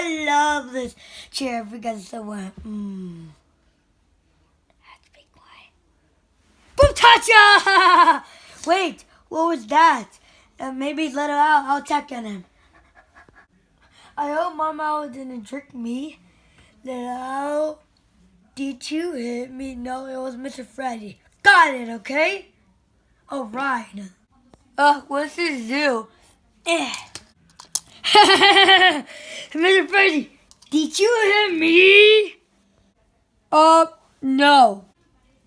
I love this chair because it's so wet. Mm. To be. Boom! Wait, what was that? Uh, maybe let him out. I'll check on him. I hope Mama didn't trick me. Little did you hit me? No, it was Mr. Freddy. Got it, okay? All right. Uh, what's this do? Eh. Mr. Freddy, did you hit me? Uh, no.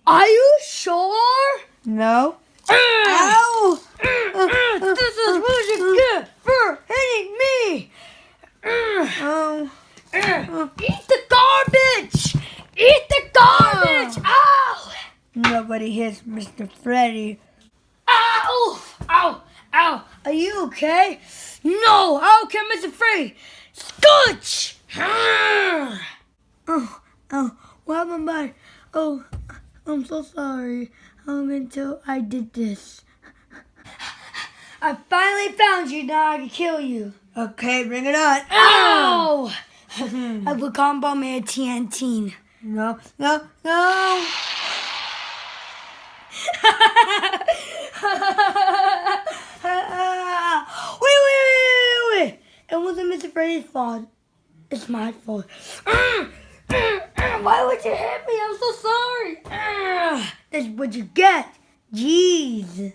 Are you sure? No. Ow! Uh, uh, this is really uh, good for hitting me. Oh. Eat the garbage! Eat the garbage! Ow! Nobody hits Mr. Freddy. Ow! Ow! Ow! Are you okay? No! How can Mr. Freddy? Scooch! Oh, oh, what happened by? Oh, I'm so sorry. Um, until I did this. I finally found you. Now I can kill you. Okay, bring it on. Ow! I will combo me a TNT. No, no, no. wait, wait, wait, wait, wait. It wasn't Mr. Freddy's fault. It's my fault. Ah! Ah! Ah! Why would you hit me? I'm so sorry. That's what you get. Jeez.